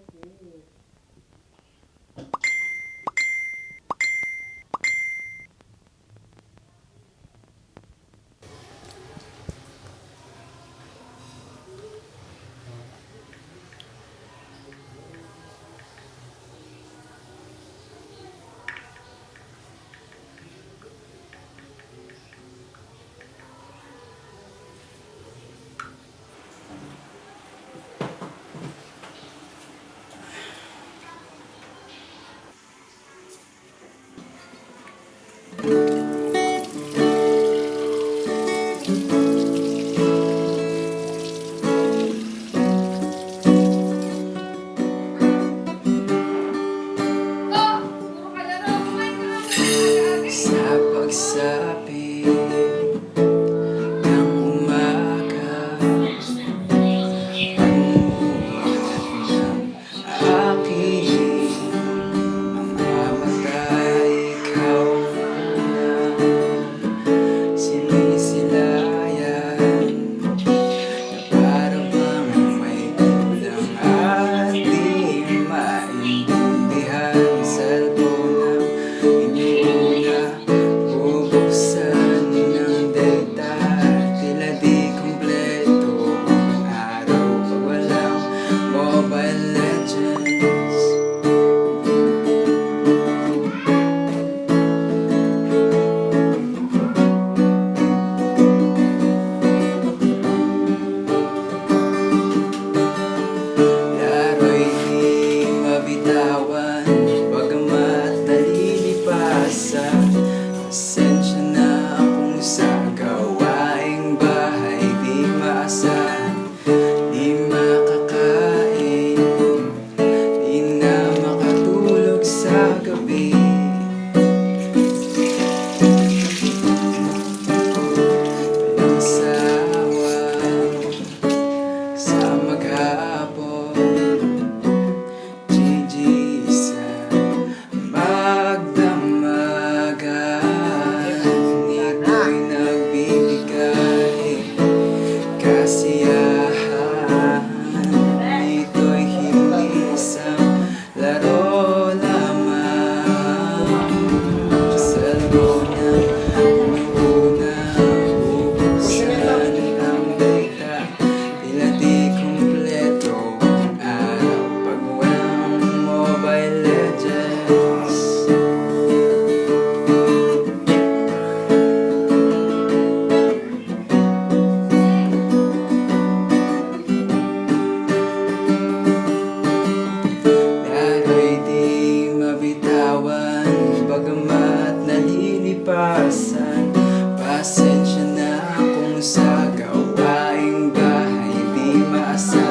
okay Bagamat nalilipasan Pasensya na kung sa gawaing bahay Di maasahan